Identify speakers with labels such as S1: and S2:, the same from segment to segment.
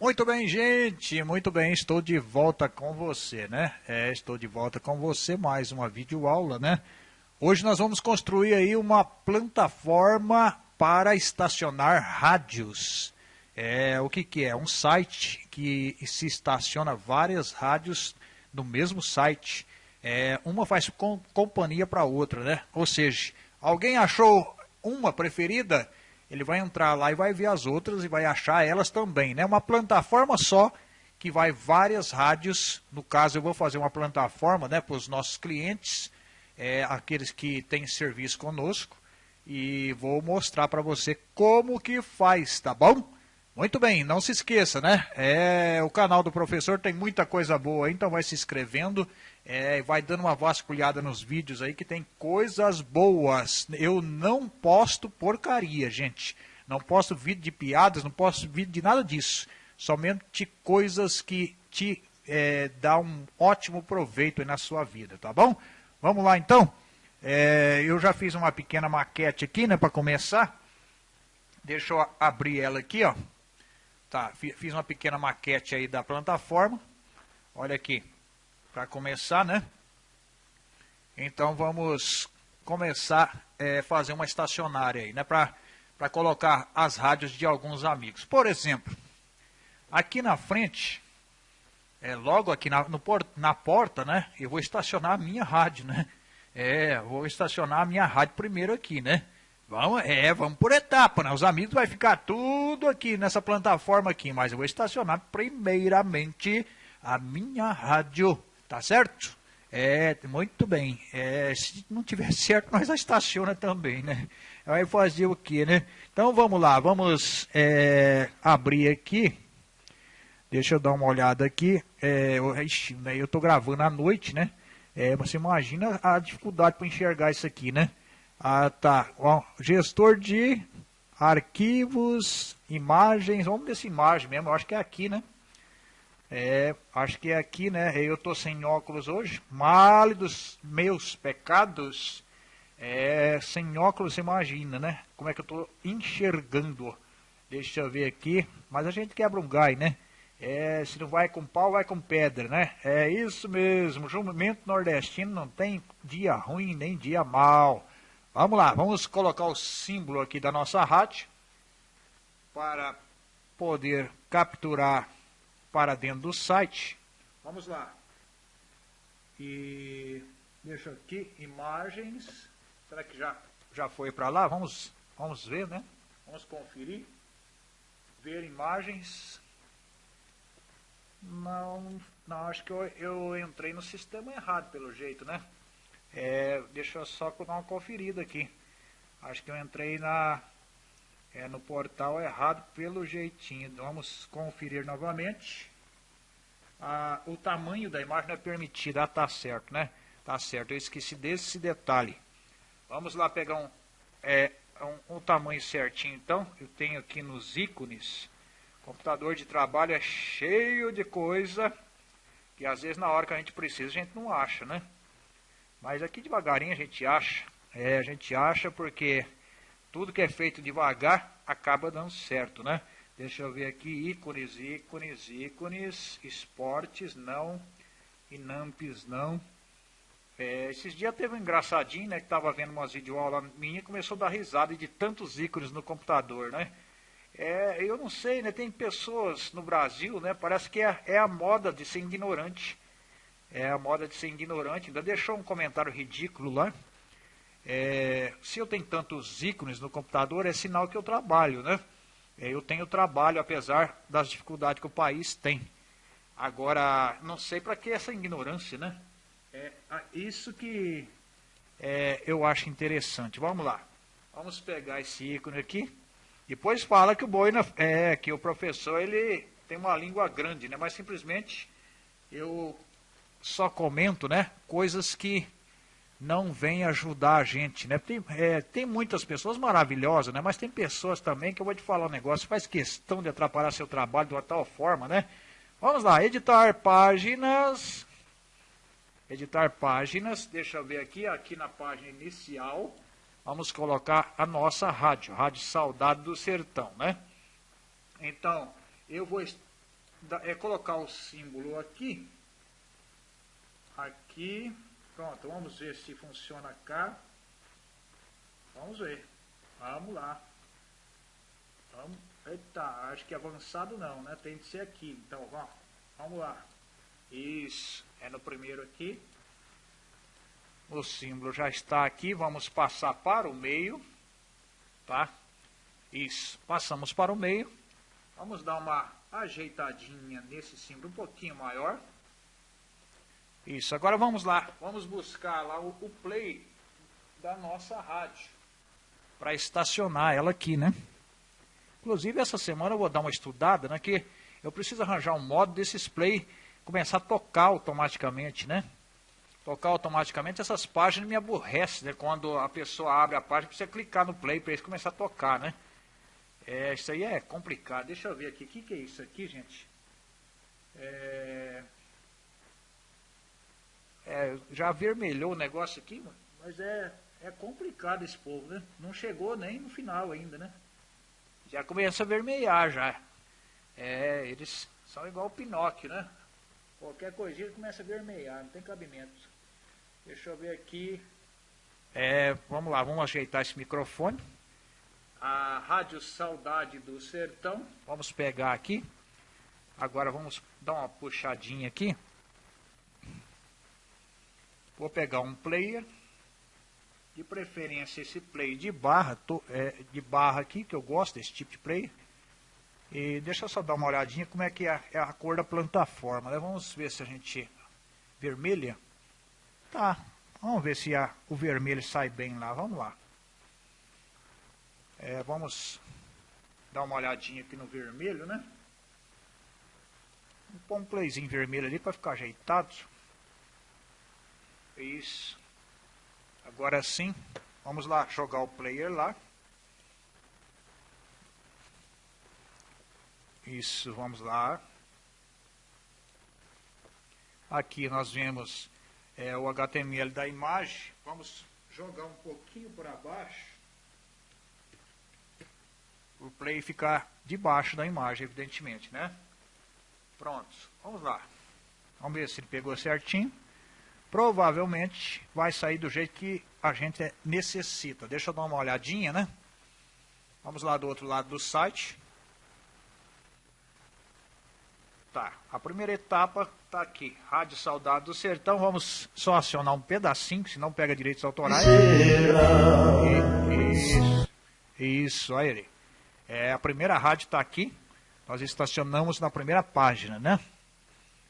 S1: Muito bem, gente, muito bem, estou de volta com você, né? É, estou de volta com você, mais uma videoaula, né? Hoje nós vamos construir aí uma plataforma para estacionar rádios. É, o que, que é? Um site que se estaciona várias rádios no mesmo site. É, uma faz com, companhia para outra, né? Ou seja, alguém achou uma preferida, ele vai entrar lá e vai ver as outras e vai achar elas também, né? Uma plataforma só que vai várias rádios. No caso, eu vou fazer uma plataforma né, para os nossos clientes, é, aqueles que têm serviço conosco, e vou mostrar para você como que faz, tá bom? Muito bem, não se esqueça, né? É, o canal do professor tem muita coisa boa, então vai se inscrevendo, é, vai dando uma vasculhada nos vídeos aí que tem coisas boas. Eu não posto porcaria, gente. Não posto vídeo de piadas, não posto vídeo de nada disso. Somente coisas que te é, dá um ótimo proveito na sua vida, tá bom? Vamos lá então? É, eu já fiz uma pequena maquete aqui, né, para começar. Deixa eu abrir ela aqui, ó. Tá, fiz uma pequena maquete aí da plataforma. Olha aqui, para começar, né? Então vamos começar a é, fazer uma estacionária aí, né? Para colocar as rádios de alguns amigos. Por exemplo, aqui na frente, é, logo aqui na, no, na porta, né? Eu vou estacionar a minha rádio, né? É, vou estacionar a minha rádio primeiro aqui, né? Vamos, é, vamos por etapa, né? Os amigos vai ficar tudo aqui nessa plataforma aqui, mas eu vou estacionar primeiramente a minha rádio, tá certo? É, muito bem. É, se não tiver certo, nós a estaciona também, né? Vai fazer o que, né? Então vamos lá, vamos é, abrir aqui. Deixa eu dar uma olhada aqui. É, eu, né, eu tô gravando à noite, né? É, você imagina a dificuldade para enxergar isso aqui, né? Ah, tá. Bom, gestor de arquivos, imagens. Vamos dessa imagem mesmo. Eu acho que é aqui, né? É, acho que é aqui, né? Eu tô sem óculos hoje. Mal dos meus pecados. É, sem óculos, imagina, né? Como é que eu tô enxergando. Deixa eu ver aqui. Mas a gente quebra um gai, né? É, se não vai com pau, vai com pedra, né? É isso mesmo. Jumento nordestino não tem dia ruim nem dia mal. Vamos lá, vamos colocar o símbolo aqui da nossa rádio para poder capturar para dentro do site. Vamos lá. E deixa aqui imagens. Será que já já foi para lá? Vamos vamos ver, né? Vamos conferir. Ver imagens. Não, não acho que eu, eu entrei no sistema errado pelo jeito, né? É, deixa eu só dar uma conferida aqui. Acho que eu entrei na, é, no portal errado pelo jeitinho. Vamos conferir novamente. Ah, o tamanho da imagem não é permitido. Ah, tá certo, né? Tá certo, eu esqueci desse detalhe. Vamos lá pegar um, é, um, um tamanho certinho então. Eu tenho aqui nos ícones. computador de trabalho é cheio de coisa. Que às vezes na hora que a gente precisa a gente não acha, né? Mas aqui devagarinho a gente acha. É, a gente acha porque tudo que é feito devagar acaba dando certo, né? Deixa eu ver aqui, ícones, ícones, ícones, esportes, não, inampes, não. É, esses dias teve um engraçadinho, né, que tava vendo umas videoaulas minha e começou a dar risada de tantos ícones no computador, né? É, eu não sei, né, tem pessoas no Brasil, né, parece que é, é a moda de ser ignorante é a moda de ser ignorante. Ainda deixou um comentário ridículo lá. É, se eu tenho tantos ícones no computador, é sinal que eu trabalho, né? É, eu tenho trabalho, apesar das dificuldades que o país tem. Agora, não sei para que essa ignorância, né? É isso que é, eu acho interessante. Vamos lá. Vamos pegar esse ícone aqui. Depois fala que o Boina, é, que o professor ele tem uma língua grande, né? Mas simplesmente eu só comento, né, coisas que não vêm ajudar a gente, né? Tem, é, tem muitas pessoas maravilhosas, né? Mas tem pessoas também que eu vou te falar um negócio, faz questão de atrapalhar seu trabalho de uma tal forma, né? Vamos lá, editar páginas. Editar páginas, deixa eu ver aqui, aqui na página inicial, vamos colocar a nossa rádio, Rádio Saudade do Sertão, né? Então, eu vou é colocar o símbolo aqui. Aqui. Pronto, vamos ver se funciona cá. Vamos ver. Vamos lá. Vamos. Eita, acho que avançado não, né? Tem que ser aqui. Então, vamos, vamos lá. Isso, é no primeiro aqui. O símbolo já está aqui. Vamos passar para o meio. Tá? Isso, passamos para o meio. Vamos dar uma ajeitadinha nesse símbolo um pouquinho maior. Isso, agora vamos lá. Vamos buscar lá o, o play da nossa rádio. Para estacionar ela aqui, né? Inclusive, essa semana eu vou dar uma estudada, né? Que eu preciso arranjar um modo desses play começar a tocar automaticamente, né? Tocar automaticamente essas páginas me aborrecem, né? Quando a pessoa abre a página, precisa clicar no play para ele começar a tocar, né? É, isso aí é complicado. Deixa eu ver aqui. O que, que é isso aqui, gente? É... É, já vermelhou o negócio aqui, mas é, é complicado esse povo, né? Não chegou nem no final ainda, né? Já começa a vermelhar já. É, eles são igual o Pinóquio, né? Qualquer coisinha começa a vermelhar, não tem cabimento. Deixa eu ver aqui. É, vamos lá, vamos ajeitar esse microfone a Rádio Saudade do Sertão. Vamos pegar aqui. Agora vamos dar uma puxadinha aqui. Vou pegar um player. De preferência esse play de barra, tô, é, de barra aqui, que eu gosto desse tipo de play. E deixa eu só dar uma olhadinha como é que é, é a cor da plataforma. Né? Vamos ver se a gente... Vermelha? Tá, vamos ver se a, o vermelho sai bem lá. Vamos lá. É, vamos dar uma olhadinha aqui no vermelho, né? Vou pôr um playzinho vermelho ali para ficar ajeitado. Isso. Agora sim, vamos lá jogar o player lá. Isso, vamos lá. Aqui nós vemos é, o HTML da imagem. Vamos jogar um pouquinho para baixo o play ficar debaixo da imagem, evidentemente, né? Pronto, vamos lá. Vamos ver se ele pegou certinho. Provavelmente vai sair do jeito que a gente necessita. Deixa eu dar uma olhadinha, né? Vamos lá do outro lado do site. Tá, a primeira etapa tá aqui. Rádio Saudade do Sertão. Vamos só acionar um pedacinho, senão pega direitos autorais. Isso, isso, aí ele. É, a primeira rádio está aqui. Nós estacionamos na primeira página, né?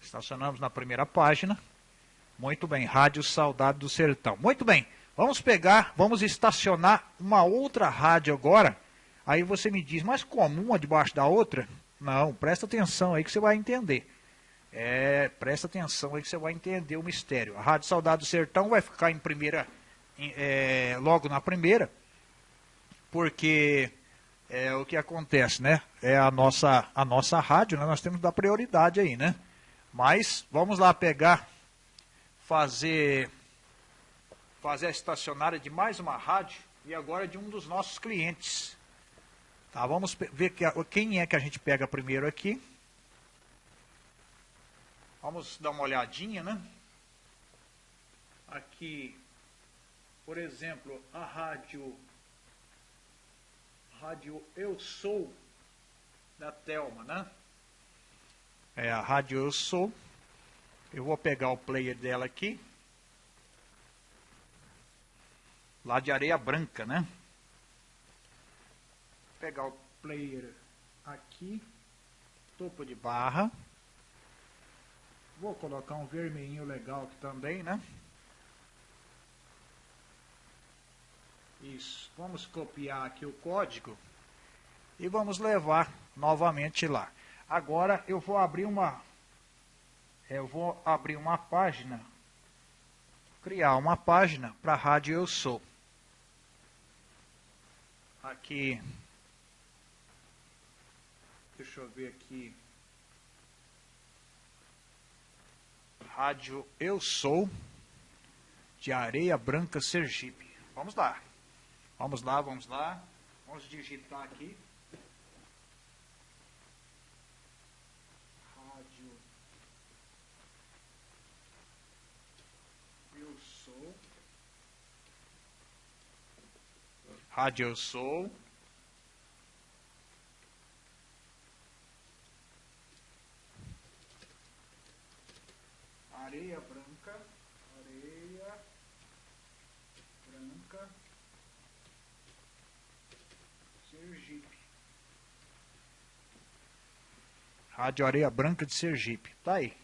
S1: Estacionamos na primeira página. Muito bem, Rádio Saudade do Sertão. Muito bem, vamos pegar, vamos estacionar uma outra rádio agora. Aí você me diz, mas como? Uma debaixo da outra? Não, presta atenção aí que você vai entender. É, presta atenção aí que você vai entender o mistério. A Rádio Saudade do Sertão vai ficar em primeira, é, logo na primeira, porque é o que acontece, né? É a nossa, a nossa rádio, né? Nós temos que dar prioridade aí, né? Mas vamos lá pegar, fazer, fazer a estacionária de mais uma rádio e agora de um dos nossos clientes. Tá, vamos ver que, quem é que a gente pega primeiro aqui. Vamos dar uma olhadinha, né? Aqui, por exemplo, a rádio rádio Eu Sou da Telma, né? É a rádio Eu Sou. Eu vou pegar o player dela aqui. Lá de areia branca, né? Vou pegar o player aqui. Topo de barra. Vou colocar um vermelhinho legal aqui também, né? Isso. Vamos copiar aqui o código e vamos levar novamente lá. Agora eu vou abrir uma eu vou abrir uma página, criar uma página para a rádio Eu Sou. Aqui, deixa eu ver aqui, rádio Eu Sou, de Areia Branca, Sergipe. Vamos lá. Vamos lá, vamos lá. Vamos digitar aqui. Rádio Sou. Areia branca, areia branca, Sergipe. Rádio Areia Branca de Sergipe. Tá aí.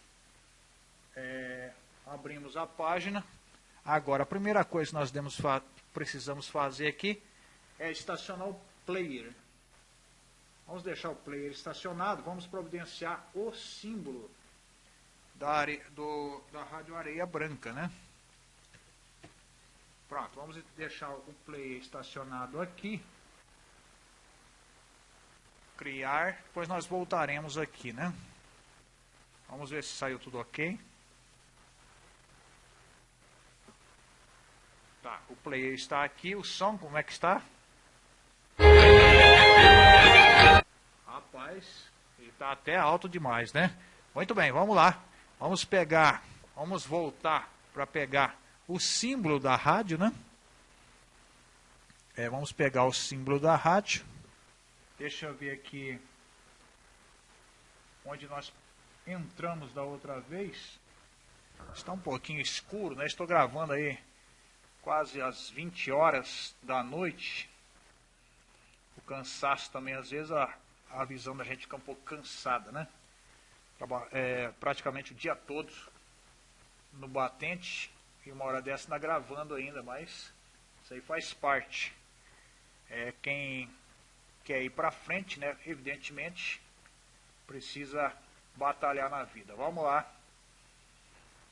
S1: É, abrimos a página. Agora, a primeira coisa que nós demos, precisamos fazer aqui é estacionar o player. Vamos deixar o player estacionado, vamos providenciar o símbolo da, are, do, da rádio areia branca, né? Pronto, vamos deixar o player estacionado aqui. Criar, depois nós voltaremos aqui, né? Vamos ver se saiu tudo ok. Tá, o player está aqui, o som como é que está? Rapaz, está até alto demais, né? Muito bem, vamos lá. Vamos pegar, vamos voltar para pegar o símbolo da rádio, né? É, vamos pegar o símbolo da rádio. Deixa eu ver aqui onde nós entramos da outra vez. Está um pouquinho escuro, né? Estou gravando aí quase às 20 horas da noite. O cansaço também, às vezes, a, a visão da gente fica um pouco cansada, né? é, praticamente o dia todo no batente e uma hora dessa ainda gravando ainda, mas isso aí faz parte. É, quem quer ir para frente, né, evidentemente, precisa batalhar na vida. Vamos lá.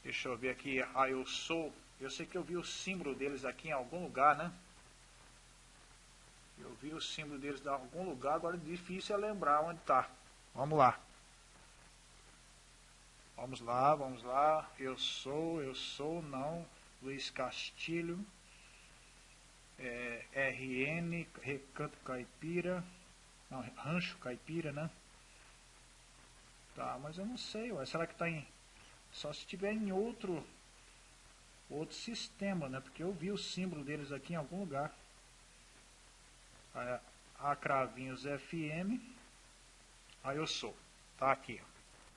S1: Deixa eu ver aqui. Ah, eu sou. Eu sei que eu vi o símbolo deles aqui em algum lugar, né? Eu vi o símbolo deles em algum lugar, agora difícil é lembrar onde está. Vamos lá. Vamos lá, vamos lá. Eu sou, eu sou, não. Luiz Castilho. É, RN, Recanto Caipira. Não, Rancho Caipira, né? Tá, mas eu não sei, ué. Será que tá em. Só se tiver em outro. Outro sistema, né? Porque eu vi o símbolo deles aqui em algum lugar. A Cravinhos FM. Aí eu sou. Tá aqui.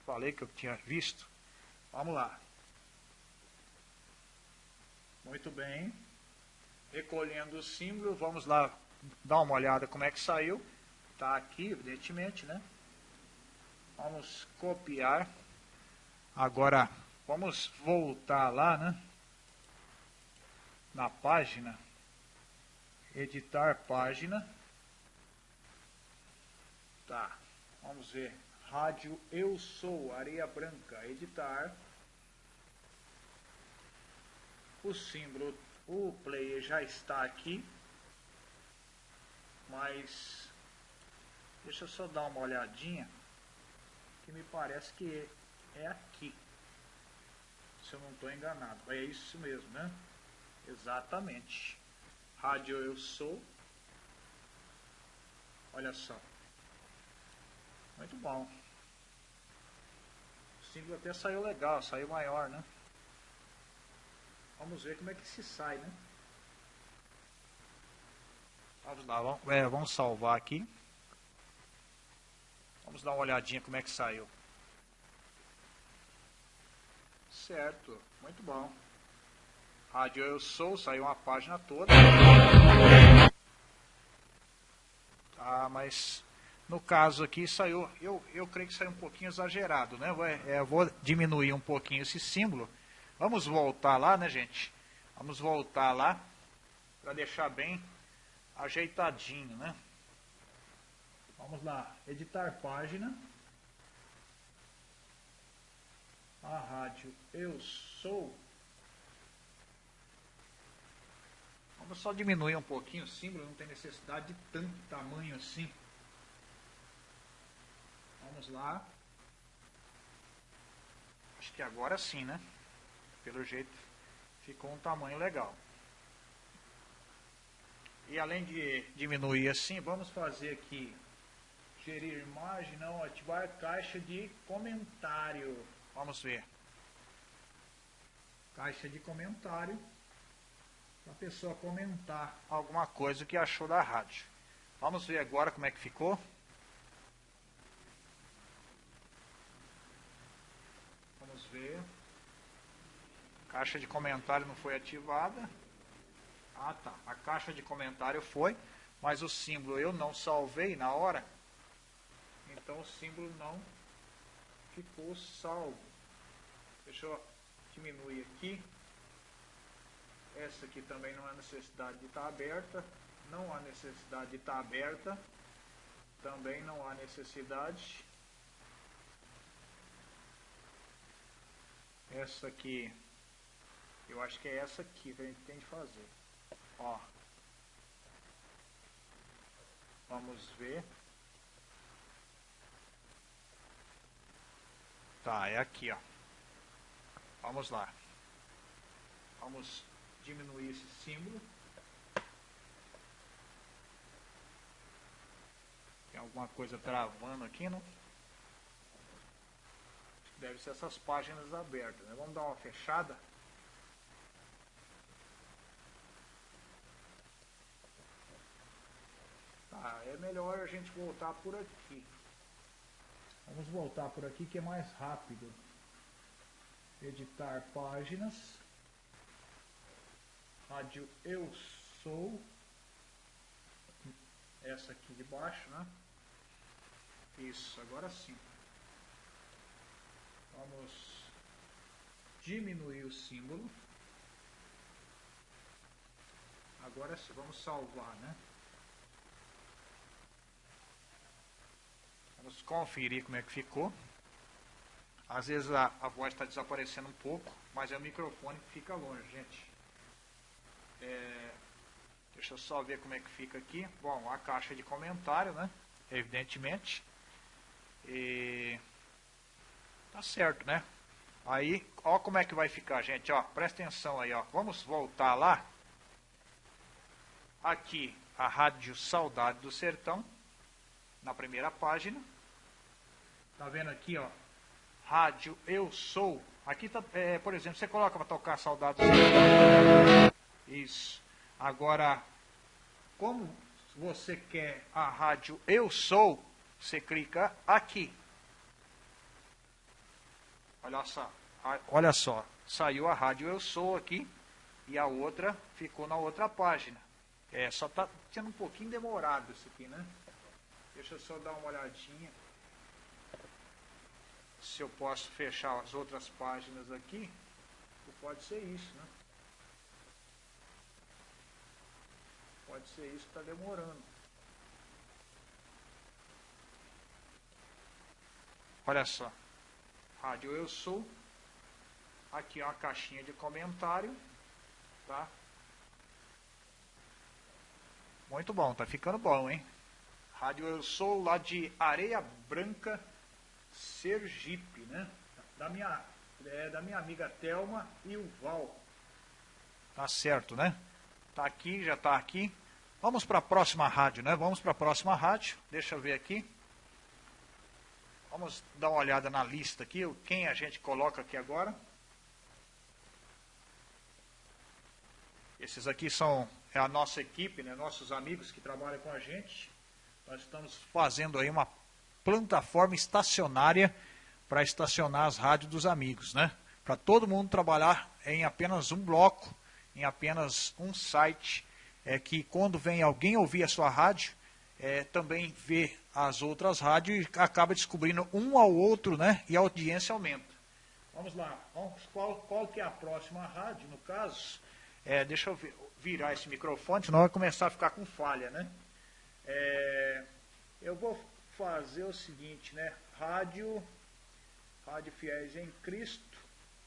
S1: Falei que eu tinha visto. Vamos lá. Muito bem. Recolhendo o símbolo, vamos lá dar uma olhada como é que saiu. Está aqui, evidentemente, né? Vamos copiar. Agora, vamos voltar lá, né? Na página. Editar página. Tá. Vamos ver. Rádio Eu Sou, Areia Branca, editar. O símbolo, o player já está aqui. Mas, deixa eu só dar uma olhadinha, que me parece que é aqui. Se eu não estou enganado. É isso mesmo, né? Exatamente. Rádio Eu Sou. Olha só. Muito bom símbolo até saiu legal, saiu maior, né? Vamos ver como é que se sai, né? Vamos lá, vamos, é, vamos salvar aqui. Vamos dar uma olhadinha como é que saiu. Certo, muito bom. Rádio Eu Sou, saiu uma página toda. Ah, mas no caso aqui saiu, eu, eu creio que saiu um pouquinho exagerado, né? É, eu vou diminuir um pouquinho esse símbolo. Vamos voltar lá, né, gente? Vamos voltar lá para deixar bem ajeitadinho, né? Vamos lá, editar página. A rádio Eu Sou. Vamos só diminuir um pouquinho o símbolo, não tem necessidade de tanto tamanho assim. Vamos lá. Acho que agora sim, né? Pelo jeito ficou um tamanho legal. E além de diminuir assim, vamos fazer aqui gerir imagem, não ativar caixa de comentário. Vamos ver. Caixa de comentário. Para a pessoa comentar alguma coisa que achou da rádio. Vamos ver agora como é que ficou. Vamos ver. Caixa de comentário não foi ativada. Ah, tá. A caixa de comentário foi, mas o símbolo eu não salvei na hora. Então o símbolo não ficou salvo. Deixa eu diminuir aqui. Essa aqui também não há necessidade de estar aberta. Não há necessidade de estar aberta. Também não há necessidade. Essa aqui, eu acho que é essa aqui que a gente tem que fazer. Ó. Vamos ver. Tá, é aqui, ó. Vamos lá. Vamos diminuir esse símbolo. Tem alguma coisa travando aqui, não? Deve ser essas páginas abertas, né? Vamos dar uma fechada. Tá, é melhor a gente voltar por aqui. Vamos voltar por aqui que é mais rápido. Editar páginas. Rádio Eu Sou. Essa aqui de baixo, né? Isso, agora sim. Vamos diminuir o símbolo. Agora sim, vamos salvar, né? Vamos conferir como é que ficou. Às vezes a, a voz está desaparecendo um pouco, mas é o microfone que fica longe, gente. É, deixa eu só ver como é que fica aqui. Bom, a caixa de comentário, né? Evidentemente. E tá certo, né? Aí, ó como é que vai ficar, gente, ó. Presta atenção aí, ó. Vamos voltar lá. Aqui, a Rádio Saudade do Sertão, na primeira página. Tá vendo aqui, ó? Rádio Eu Sou. Aqui, tá, é, por exemplo, você coloca para tocar Saudade. Isso. Agora, como você quer a rádio Eu Sou, você clica aqui. Olha só. Olha só. Saiu a rádio Eu Sou aqui e a outra ficou na outra página. É, só tá sendo um pouquinho demorado isso aqui, né? Deixa eu só dar uma olhadinha se eu posso fechar as outras páginas aqui, pode ser isso, né? Pode ser isso que está demorando. Olha só. Rádio Eu Sou. Aqui é uma caixinha de comentário. Tá? Muito bom, tá ficando bom, hein? Rádio Eu Sou lá de Areia Branca, Sergipe, né? Da minha, é, da minha amiga Telma e o Val. Tá certo, né? Tá aqui, já tá aqui. Vamos para a próxima rádio, né? Vamos para a próxima rádio. Deixa eu ver aqui. Vamos dar uma olhada na lista aqui, quem a gente coloca aqui agora. Esses aqui são é a nossa equipe, né? Nossos amigos que trabalham com a gente. Nós estamos fazendo aí uma plataforma estacionária para estacionar as rádios dos amigos, né? Para todo mundo trabalhar em apenas um bloco, em apenas um site, é que quando vem alguém ouvir a sua rádio, é, também vê as outras rádios e acaba descobrindo um ao outro, né? E a audiência aumenta. Vamos lá, vamos, qual, qual que é a próxima rádio, no caso? É, deixa eu virar esse microfone, senão vai começar a ficar com falha, né? É, eu vou fazer o seguinte, né? Rádio, Rádio Fiéis em Cristo,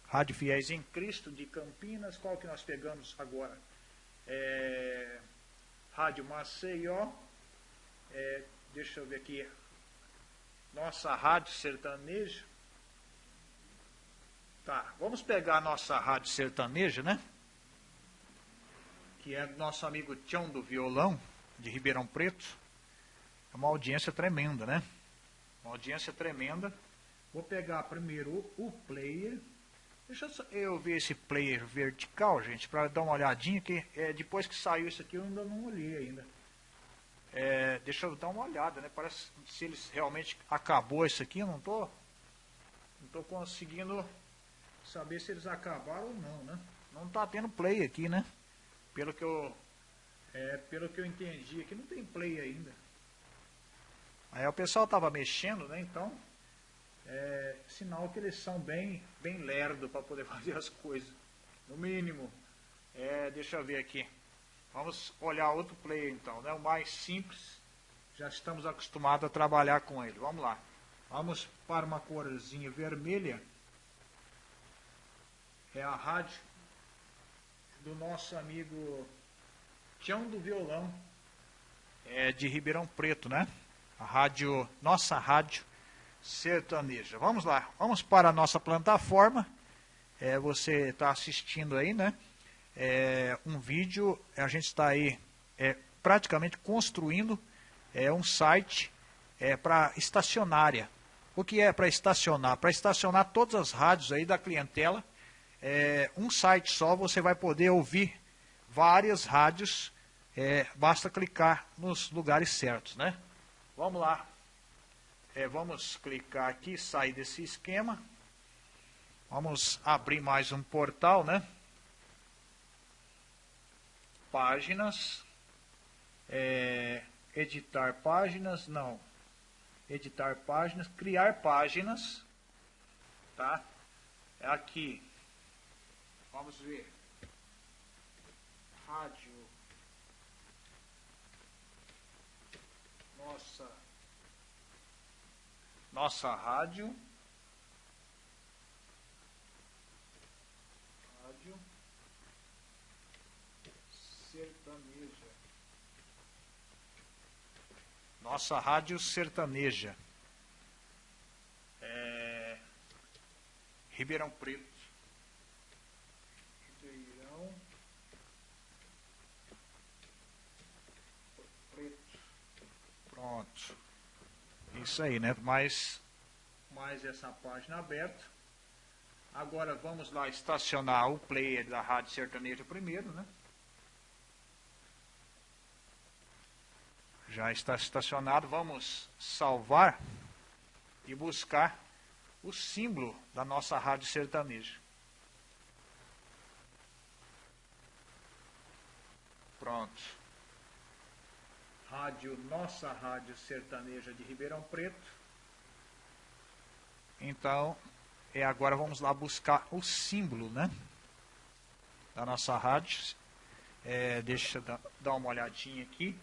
S1: Rádio Fiéis em Cristo de Campinas, qual que nós pegamos agora? É, Rádio Maceió, é, deixa eu ver aqui, nossa Rádio Sertaneja. Tá, vamos pegar a nossa Rádio Sertaneja, né? Que é nosso amigo Tião do Violão, de Ribeirão Preto. É uma audiência tremenda, né? Uma audiência tremenda. Vou pegar primeiro o player Deixa eu ver esse player vertical, gente, para dar uma olhadinha, que é, depois que saiu isso aqui eu ainda não olhei ainda. É, deixa eu dar uma olhada, né? Parece se eles realmente acabou isso aqui, eu não tô, não tô conseguindo saber se eles acabaram ou não, né? Não tá tendo play aqui, né? Pelo que eu é, pelo que eu entendi aqui não tem play ainda. Aí o pessoal tava mexendo, né? Então é sinal que eles são bem bem lerdo para poder fazer as coisas. No mínimo. É, deixa eu ver aqui. Vamos olhar outro player então, né? O mais simples. Já estamos acostumados a trabalhar com ele. Vamos lá. Vamos para uma corzinha vermelha. É a rádio do nosso amigo Tião do Violão. É de Ribeirão Preto, né? A rádio, nossa rádio sertaneja. Vamos lá, vamos para a nossa plataforma. É, você está assistindo aí, né? é, um vídeo, a gente está aí é, praticamente construindo é, um site é, para estacionária. O que é para estacionar? Para estacionar todas as rádios aí da clientela. É, um site só você vai poder ouvir várias rádios. É, basta clicar nos lugares certos, né? Vamos lá. É, vamos clicar aqui, sair desse esquema. Vamos abrir mais um portal, né? páginas, é, editar páginas, não, editar páginas, criar páginas, tá? Aqui, vamos ver, rádio, nossa, nossa rádio, sertaneja. Nossa rádio sertaneja. É... Ribeirão Preto. Ribeirão Preto. Pronto. Isso aí, né? Mais, mais essa página aberta. Agora vamos lá estacionar o player da Rádio Sertaneja primeiro, né? já está estacionado, vamos salvar e buscar o símbolo da nossa rádio sertaneja. Pronto. Rádio Nossa Rádio Sertaneja de Ribeirão Preto. Então, é agora vamos lá buscar o símbolo, né? Da nossa rádio. É, deixa eu dar uma olhadinha aqui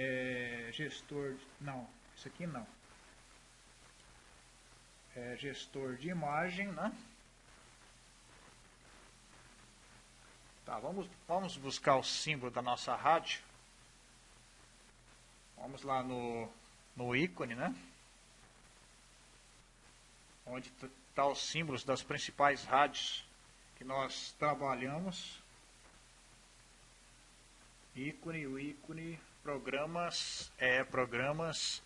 S1: é, gestor, não, isso aqui não. É, gestor de imagem, né? Tá, vamos, vamos buscar o símbolo da nossa rádio. Vamos lá no, no ícone, né? Onde está os símbolos das principais rádios que nós trabalhamos. Ícone, o ícone programas, é, programas,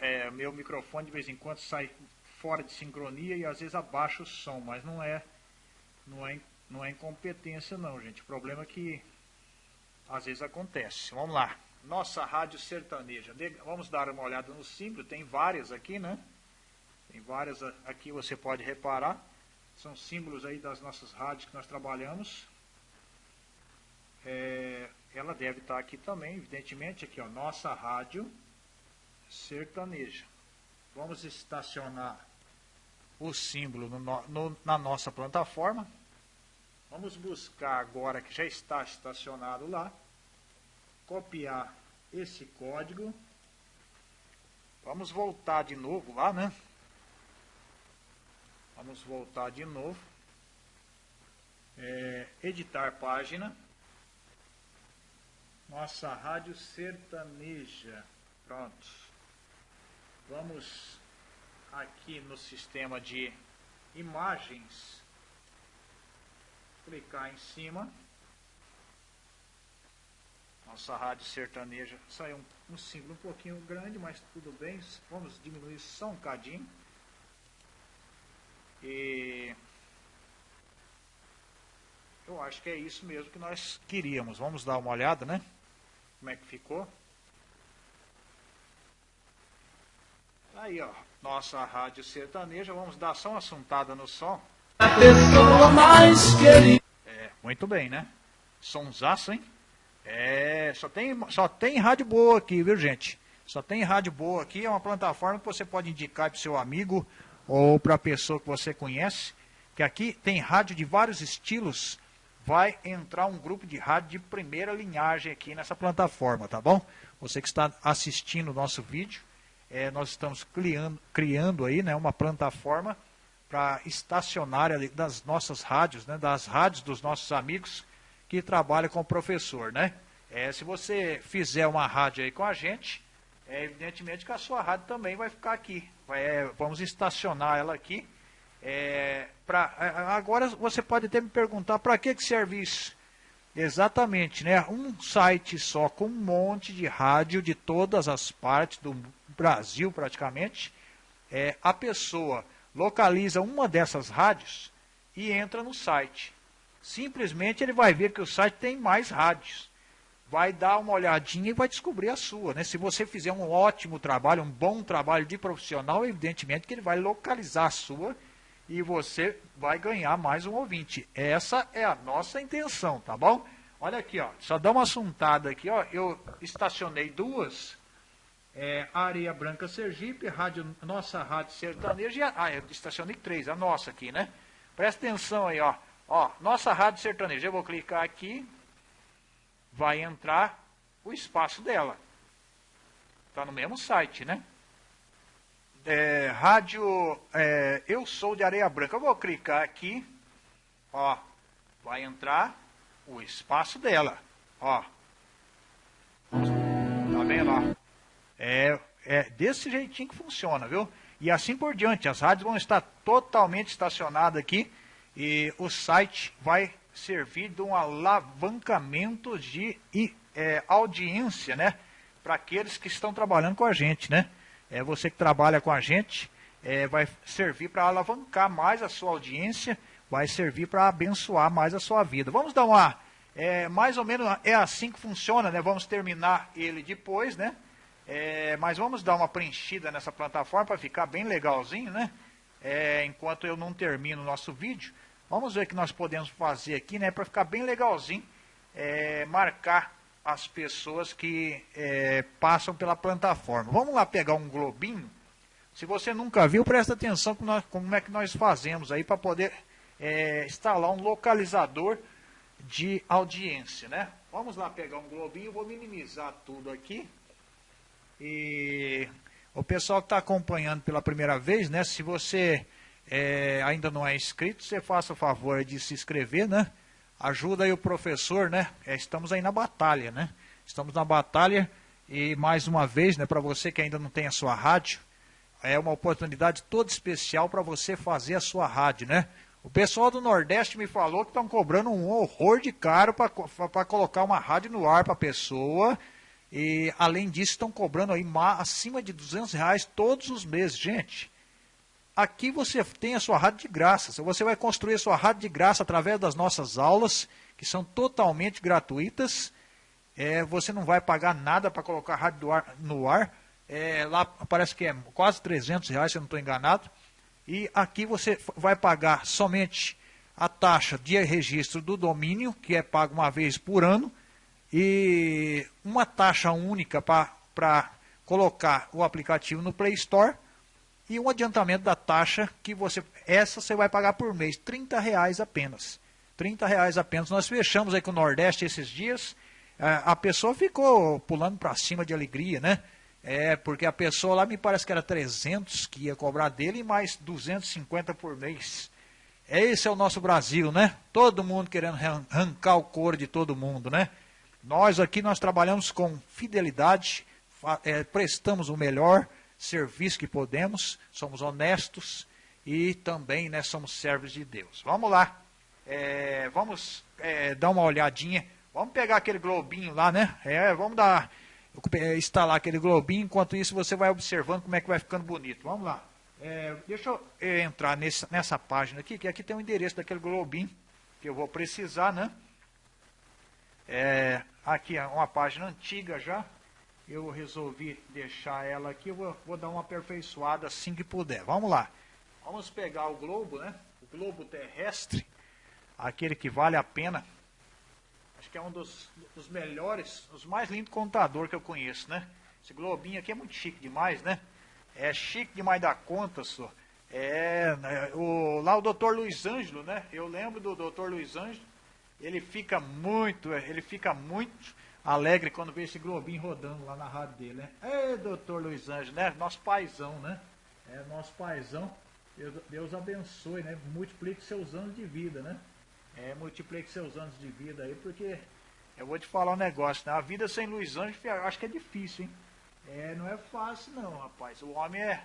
S1: é, meu microfone de vez em quando sai fora de sincronia e às vezes abaixa o som, mas não é, não é, não é incompetência não, gente. O problema é que às vezes acontece. Vamos lá. Nossa rádio sertaneja. Vamos dar uma olhada no símbolo. Tem várias aqui, né? Tem várias aqui, você pode reparar. São símbolos aí das nossas rádios que nós trabalhamos. É, ela deve estar aqui também, evidentemente, aqui ó, nossa rádio sertaneja. Vamos estacionar o símbolo no, no, na nossa plataforma. Vamos buscar agora que já está estacionado lá, copiar esse código. Vamos voltar de novo lá, né? Vamos voltar de novo. É, editar página. Nossa rádio sertaneja. Pronto. Vamos aqui no sistema de imagens. Clicar em cima. Nossa rádio sertaneja. Saiu um, um símbolo um pouquinho grande, mas tudo bem. Vamos diminuir só um cadinho. E acho que é isso mesmo que nós queríamos. Vamos dar uma olhada, né? Como é que ficou? Aí, ó, nossa rádio sertaneja. Vamos dar só uma assuntada no som. A pessoa mais querida. É, muito bem, né? Sonsaço, hein? É, só tem, só tem rádio boa aqui, viu, gente? Só tem rádio boa aqui. É uma plataforma que você pode indicar para o seu amigo ou para a pessoa que você conhece. Que aqui tem rádio de vários estilos. Vai entrar um grupo de rádio de primeira linhagem aqui nessa plataforma, tá bom? Você que está assistindo o nosso vídeo, é, nós estamos criando, criando aí né, uma plataforma para estacionária das nossas rádios, né, das rádios dos nossos amigos que trabalham com o professor. Né? É, se você fizer uma rádio aí com a gente, é evidentemente que a sua rádio também vai ficar aqui. Vai, é, vamos estacionar ela aqui. É, pra, é, agora você pode até me perguntar para que, que serve isso? Exatamente, né? Um site só com um monte de rádio de todas as partes do Brasil praticamente, é, a pessoa localiza uma dessas rádios e entra no site. Simplesmente ele vai ver que o site tem mais rádios. Vai dar uma olhadinha e vai descobrir a sua. Né? Se você fizer um ótimo trabalho, um bom trabalho de profissional, evidentemente que ele vai localizar a sua e você vai ganhar mais um ouvinte. Essa é a nossa intenção, tá bom? Olha aqui, ó, só dá uma assuntada aqui, ó. Eu estacionei duas é, Areia Branca Sergipe, rádio, nossa rádio sertaneja. Ah, eu estacionei três, a nossa aqui, né? Presta atenção aí, ó. Ó, nossa rádio sertaneja. Eu vou clicar aqui, vai entrar o espaço dela. Está no mesmo site, né? É, rádio é, Eu Sou de Areia Branca. Eu vou clicar aqui, ó, vai entrar o espaço dela, ó. Tá vendo, ó? É, é desse jeitinho que funciona, viu? E assim por diante, as rádios vão estar totalmente estacionadas aqui e o site vai servir de um alavancamento de é, audiência, né? Para aqueles que estão trabalhando com a gente, né? É você que trabalha com a gente, é, vai servir para alavancar mais a sua audiência, vai servir para abençoar mais a sua vida. Vamos dar uma, é, mais ou menos é assim que funciona, né? Vamos terminar ele depois, né? É, mas vamos dar uma preenchida nessa plataforma para ficar bem legalzinho, né? É, enquanto eu não termino o nosso vídeo. Vamos ver o que nós podemos fazer aqui, né? Para ficar bem legalzinho. É, marcar as pessoas que é, passam pela plataforma. Vamos lá pegar um globinho. Se você nunca viu, presta atenção como, nós, como é que nós fazemos aí para poder é, instalar um localizador de audiência, né? Vamos lá pegar um globinho, vou minimizar tudo aqui. E o pessoal que está acompanhando pela primeira vez, né? Se você é, ainda não é inscrito, você faça o favor de se inscrever, né? Ajuda aí o professor, né? É, estamos aí na batalha, né? Estamos na batalha e mais uma vez, né? Para você que ainda não tem a sua rádio, é uma oportunidade toda especial para você fazer a sua rádio, né? O pessoal do Nordeste me falou que estão cobrando um horror de caro para colocar uma rádio no ar para a pessoa e, além disso, estão cobrando aí acima de 200 reais todos os meses. Gente, aqui você tem a sua rádio de graça. Você vai construir a sua rádio de graça através das nossas aulas, que são totalmente gratuitas. É, você não vai pagar nada para colocar a rádio no ar. É, lá parece que é quase 300 reais, se eu não estou enganado. E aqui você vai pagar somente a taxa de registro do domínio, que é pago uma vez por ano, e uma taxa única para colocar o aplicativo no Play Store e um adiantamento da taxa que você essa você vai pagar por mês, 30 reais apenas. 30 reais apenas. Nós fechamos aí com o Nordeste esses dias. É, a pessoa ficou pulando para cima de alegria, né? É, porque a pessoa lá me parece que era 300 que ia cobrar dele e mais 250 por mês. Esse é o nosso Brasil, né? Todo mundo querendo arrancar o couro de todo mundo, né? Nós aqui nós trabalhamos com fidelidade, é, prestamos o melhor serviço que podemos, somos honestos e também né, somos servos de Deus. Vamos lá, é, vamos é, dar uma olhadinha, vamos pegar aquele globinho lá, né? Vamos dar, instalar aquele globinho, enquanto isso você vai observando como é que vai ficando bonito. Vamos lá. Deixa eu entrar nesse, nessa página aqui, que aqui tem o endereço daquele globinho. que eu vou precisar, né? É, aqui é uma página antiga já. Eu resolvi deixar ela aqui. Eu vou, vou dar uma aperfeiçoada assim que puder. Vamos lá. Vamos pegar o globo, né? O globo terrestre. Aquele que vale a pena. Acho que é um dos, dos melhores, os mais lindos contador que eu conheço, né? Esse globinho aqui é muito chique demais, né? É chique demais da conta, só. É, né, o, lá o doutor Luiz Ângelo, né? Eu lembro do doutor Luiz Ângelo. Ele fica muito, ele fica muito alegre quando vê esse globinho rodando lá na rádio dele, né? É, doutor Luiz Ângelo, né? Nosso paizão, né? É, nosso paizão. Deus, Deus abençoe, né? Multiplique seus anos de vida, né? É, multiplique seus anos de vida aí, porque eu vou te falar um negócio, né? A vida sem Luiz eu acho que é difícil, hein? É, não é fácil não, rapaz. O homem é,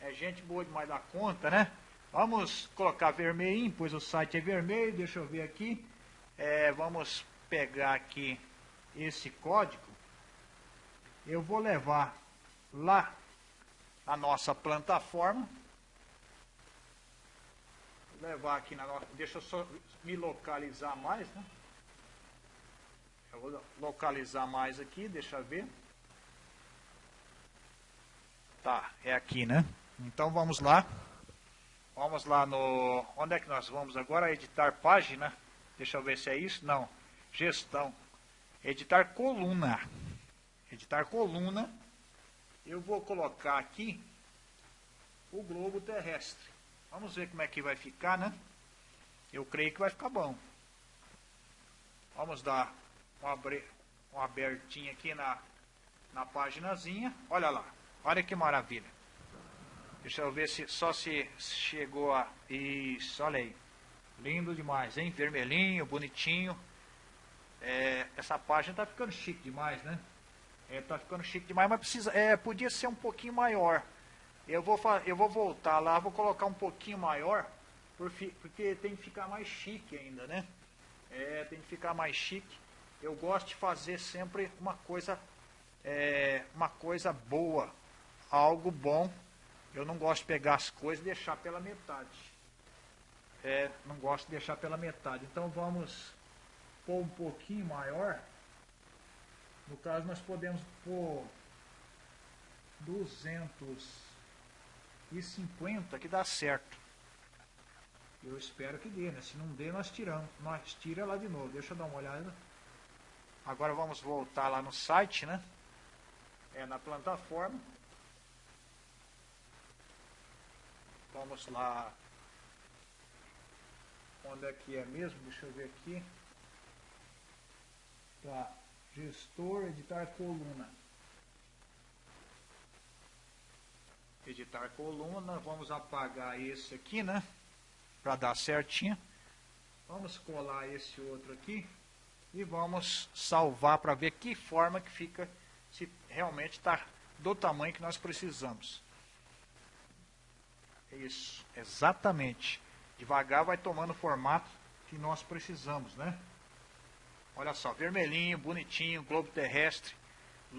S1: é gente boa demais da conta, né? Vamos colocar vermelhinho, pois o site é vermelho, deixa eu ver aqui. É, vamos pegar aqui esse código. Eu vou levar lá a nossa plataforma. Vou levar aqui na nossa. Deixa eu só me localizar mais, né? Eu vou localizar mais aqui, deixa eu ver. Tá, é aqui, né? Então vamos lá. Vamos lá no... Onde é que nós vamos agora? Editar página. Deixa eu ver se é isso. Não. Gestão. Editar coluna. Editar coluna. Eu vou colocar aqui o globo terrestre. Vamos ver como é que vai ficar, né? Eu creio que vai ficar bom. Vamos dar uma, uma abertinha aqui na, na paginazinha. Olha lá. Olha que maravilha. Deixa eu ver se só se chegou a. Isso, olha aí. Lindo demais, hein? Vermelhinho, bonitinho. É, essa página tá ficando chique demais, né? É, tá ficando chique demais, mas precisa, é, podia ser um pouquinho maior. Eu vou, eu vou voltar lá, vou colocar um pouquinho maior, porque tem que ficar mais chique ainda, né? É, tem que ficar mais chique. Eu gosto de fazer sempre uma coisa, é, uma coisa boa, algo bom. Eu não gosto de pegar as coisas e deixar pela metade. É, não gosto de deixar pela metade. Então vamos pôr um pouquinho maior. No caso nós podemos pôr 250 que dá certo. Eu espero que dê, né? Se não dê, nós tiramos. Nós tira lá de novo. Deixa eu dar uma olhada. Agora vamos voltar lá no site, né? É na plataforma. Vamos lá. Onde é que é mesmo? Deixa eu ver aqui. Tá. Gestor, editar coluna. Editar coluna. Vamos apagar esse aqui, né? Para dar certinho. Vamos colar esse outro aqui. E vamos salvar para ver que forma que fica. Se realmente está do tamanho que nós precisamos. Isso, exatamente. Devagar vai tomando o formato que nós precisamos, né? Olha só, vermelhinho, bonitinho, globo terrestre,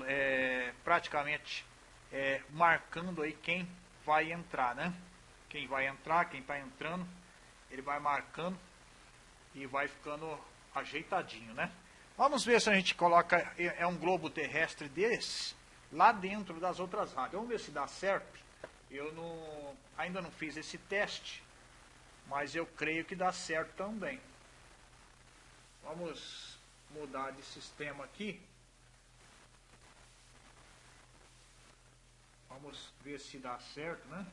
S1: é, praticamente é, marcando aí quem vai entrar, né? Quem vai entrar, quem está entrando, ele vai marcando e vai ficando ajeitadinho, né? Vamos ver se a gente coloca, é, é um globo terrestre desse, lá dentro das outras rádios. Vamos ver se dá certo. Eu não, ainda não fiz esse teste, mas eu creio que dá certo também. Vamos mudar de sistema aqui. Vamos ver se dá certo, né?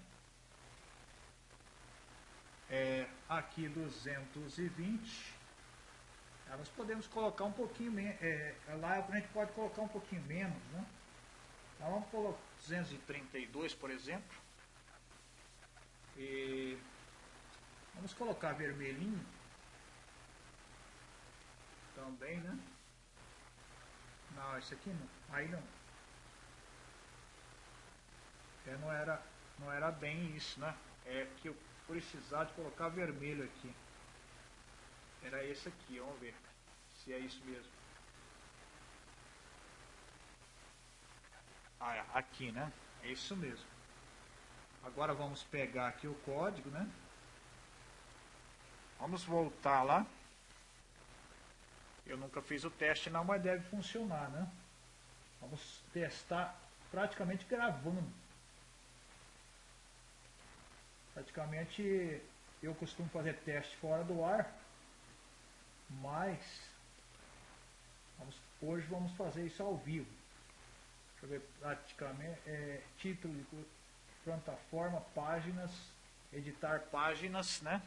S1: É, aqui 220. É, nós podemos colocar um pouquinho menos. É, lá a gente pode colocar um pouquinho menos, né? Então vamos colocar 232, por exemplo. E vamos colocar vermelhinho também, né? Não, esse aqui não. Aí não. É, não era, não era bem isso, né? É que eu precisar de colocar vermelho aqui. Era esse aqui, vamos ver se é isso mesmo. Ah, é, aqui, né? É isso mesmo. Agora vamos pegar aqui o código, né? Vamos voltar lá. Eu nunca fiz o teste não, mas deve funcionar, né? Vamos testar praticamente gravando. Praticamente eu costumo fazer teste fora do ar, mas vamos, hoje vamos fazer isso ao vivo. Deixa eu ver praticamente é, título plataforma, páginas, editar páginas, né?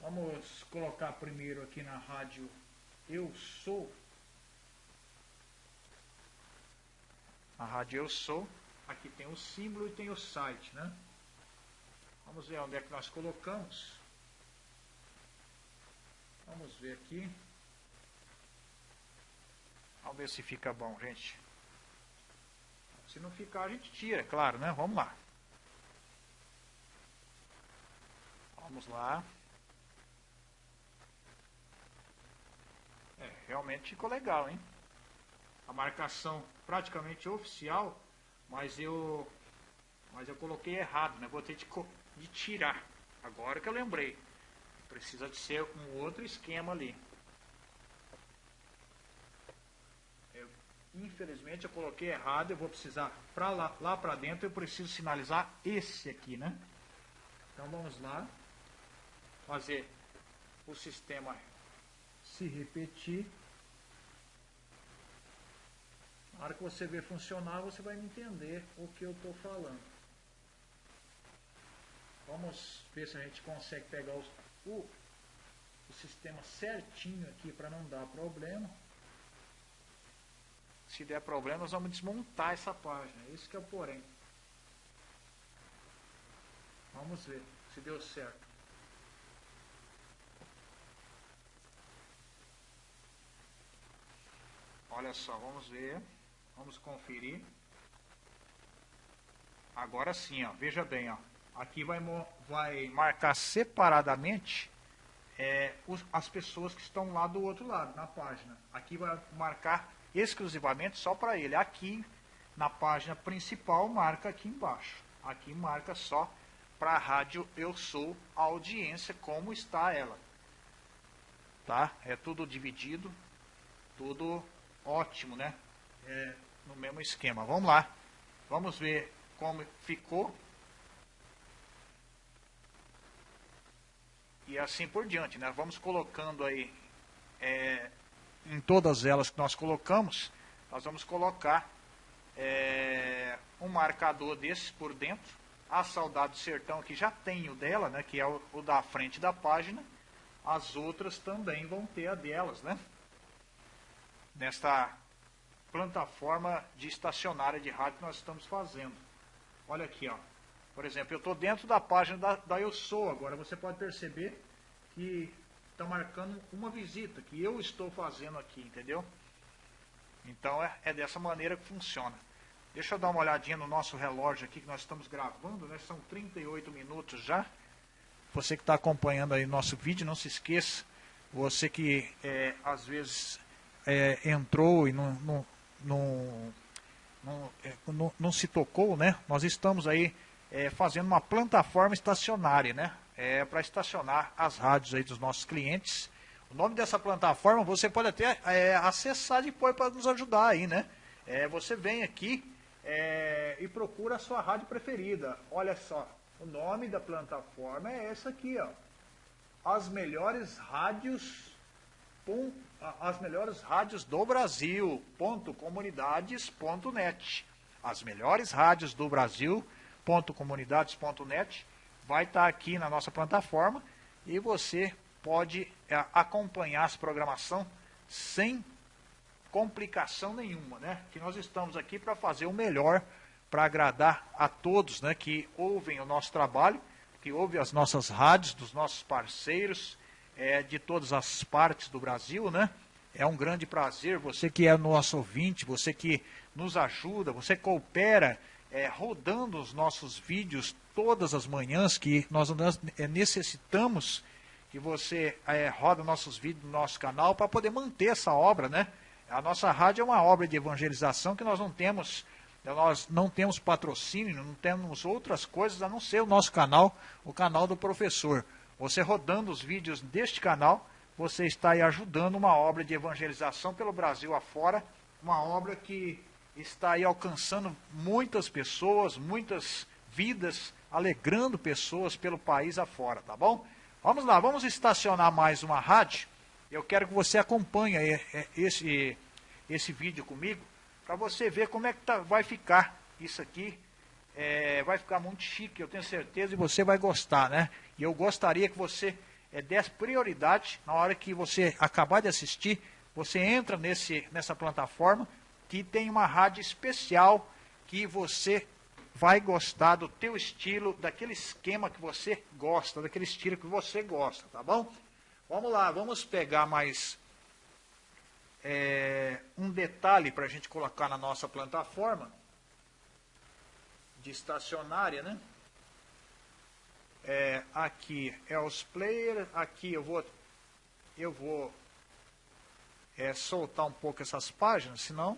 S1: Vamos colocar primeiro aqui na rádio Eu Sou. A rádio Eu Sou. Aqui tem o símbolo e tem o site, né? Vamos ver onde é que nós colocamos. Vamos ver aqui. Vamos ver se fica bom, gente. Se não ficar, a gente tira, é claro, né? Vamos lá. Vamos lá. É, realmente ficou legal, hein? A marcação praticamente oficial, mas eu mas eu coloquei errado, né? Vou ter de, de tirar. Agora que eu lembrei. Precisa de ser um outro esquema ali. Eu, infelizmente eu coloquei errado, eu vou precisar para lá, lá para dentro eu preciso sinalizar esse aqui, né? Então vamos lá fazer o sistema se repetir. Na hora que você ver funcionar, você vai entender o que eu estou falando. Vamos ver se a gente consegue pegar os, o, o sistema certinho aqui para não dar problema. Se der problema, nós vamos desmontar essa página. Isso que é o porém. Vamos ver se deu certo. Olha só, vamos ver. Vamos conferir. Agora sim, ó, veja bem, ó. Aqui vai, vai marcar separadamente é, os, as pessoas que estão lá do outro lado, na página. Aqui vai marcar exclusivamente só para ele. Aqui, na página principal, marca aqui embaixo. Aqui marca só para a rádio Eu Sou a audiência, como está ela. Tá? É tudo dividido, tudo ótimo, né? É, no mesmo esquema. Vamos lá. Vamos ver como ficou. E assim por diante, né? Vamos colocando aí é, em todas elas que nós colocamos, nós vamos colocar é, um marcador desses por dentro. A Saudade do Sertão aqui já tem o dela, né? Que é o, o da frente da página. As outras também vão ter a delas, né? Nesta plataforma de estacionária de rádio que nós estamos fazendo. Olha aqui, ó. Por exemplo, eu estou dentro da página da, da Eu Sou agora. Você pode perceber que está marcando uma visita que eu estou fazendo aqui, entendeu? Então é, é, dessa maneira que funciona. Deixa eu dar uma olhadinha no nosso relógio aqui que nós estamos gravando, né? São 38 minutos já. Você que está acompanhando aí nosso vídeo, não se esqueça. Você que é, às vezes é, entrou e não, não, é, não, não, se tocou, né? Nós estamos aí é, fazendo uma plataforma estacionária, né? É, para estacionar as rádios aí dos nossos clientes. O nome dessa plataforma você pode até é, acessar depois para nos ajudar aí, né? É, você vem aqui é, e procura a sua rádio preferida. Olha só, o nome da plataforma é essa aqui, ó. As melhores rádios as melhores rádios do Brasil, ponto, comunidades.net. As melhores rádios do Brasil, ponto, comunidades.net. Vai estar tá aqui na nossa plataforma e você pode é, acompanhar essa programação sem complicação nenhuma, né? Que nós estamos aqui para fazer o melhor para agradar a todos, né? Que ouvem o nosso trabalho, que ouvem as nossas rádios, dos nossos parceiros, é, de todas as partes do Brasil, né? É um grande prazer, você que é nosso ouvinte, você que nos ajuda, você coopera é, rodando os nossos vídeos todas as manhãs, que nós é, necessitamos que você é, roda nossos vídeos no nosso canal para poder manter essa obra, né? A nossa rádio é uma obra de evangelização que nós não temos, nós não temos patrocínio, não temos outras coisas a não ser o nosso canal, o canal do professor. Você rodando os vídeos deste canal, você está aí ajudando uma obra de evangelização pelo Brasil afora, uma obra que está aí alcançando muitas pessoas, muitas vidas, alegrando pessoas pelo país afora, tá bom? Vamos lá, vamos estacionar mais uma rádio. Eu quero que você acompanhe esse, esse vídeo comigo, para você ver como é que tá, vai ficar isso aqui. É, vai ficar muito chique, eu tenho certeza, e você vai gostar, né? E eu gostaria que você é, desse prioridade na hora que você acabar de assistir, você entra nesse, nessa plataforma que tem uma rádio especial que você vai gostar do teu estilo, daquele esquema que você gosta, daquele estilo que você gosta, tá bom? Vamos lá, vamos pegar mais é, um detalhe para a gente colocar na nossa plataforma de estacionária, né? É, aqui é os players, aqui eu vou eu vou é, soltar um pouco essas páginas, senão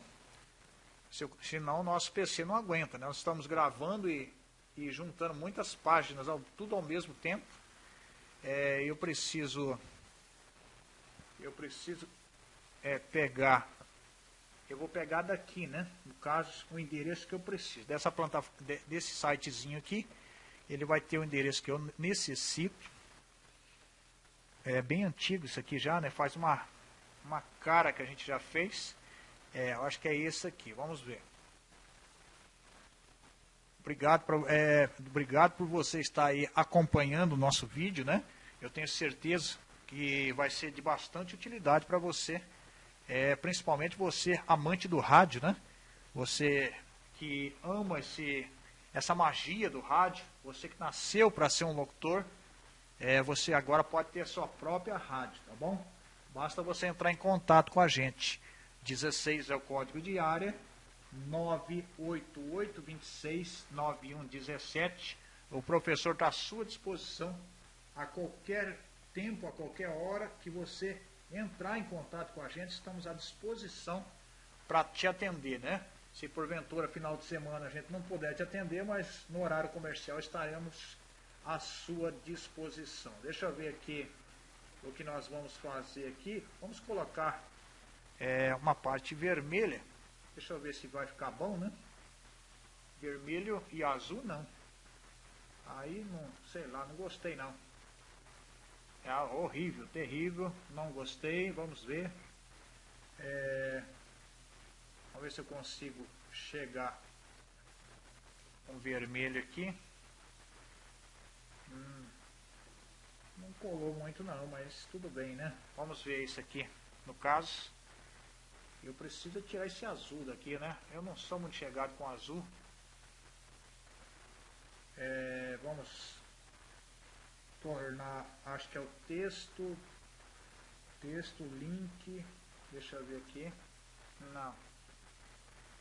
S1: se, senão o nosso PC não aguenta. Né? Nós estamos gravando e, e juntando muitas páginas, ao, tudo ao mesmo tempo. É, eu preciso eu preciso é, pegar eu vou pegar daqui, né? No caso, o endereço que eu preciso. Dessa planta, desse sitezinho aqui, ele vai ter o endereço que eu necessito. É bem antigo isso aqui já, né? Faz uma, uma cara que a gente já fez. É, eu acho que é esse aqui. Vamos ver. Obrigado, por, é, obrigado por você estar aí acompanhando o nosso vídeo, né? Eu tenho certeza que vai ser de bastante utilidade para você é, principalmente você, amante do rádio, né? Você que ama esse, essa magia do rádio, você que nasceu para ser um locutor, é, você agora pode ter sua própria rádio, tá bom? Basta você entrar em contato com a gente. 16 é o código de área, 988269117. O professor está à sua disposição a qualquer tempo, a qualquer hora que você entrar em contato com a gente, estamos à disposição para te atender, né? Se porventura final de semana a gente não puder te atender, mas no horário comercial estaremos à sua disposição. Deixa eu ver aqui o que nós vamos fazer aqui. Vamos colocar é, uma parte vermelha. Deixa eu ver se vai ficar bom, né? Vermelho e azul não. Aí não, sei lá, não gostei não. É horrível, terrível, não gostei, vamos ver. É, vamos ver se eu consigo chegar com vermelho aqui. Hum, não colou muito não, mas tudo bem, né? Vamos ver isso aqui. No caso, eu preciso tirar esse azul daqui, né? Eu não sou muito chegado com azul. É, vamos tornar, acho que é o texto, texto, link, deixa eu ver aqui, não,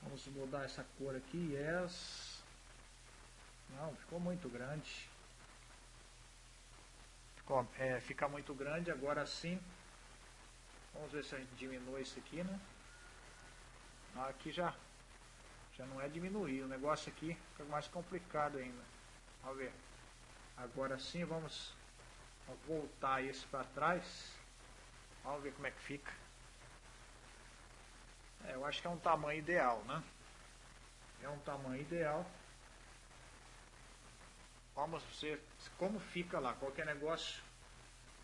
S1: vamos mudar essa cor aqui, yes, não, ficou muito grande, ficou, é, fica muito grande, agora sim, vamos ver se a gente diminui isso aqui, né, aqui já, já não é diminuir, o negócio aqui fica mais complicado ainda, vamos ver, Agora sim, vamos voltar isso para trás. Vamos ver como é que fica. É, eu acho que é um tamanho ideal, né? É um tamanho ideal. Vamos ver como fica lá. Qualquer negócio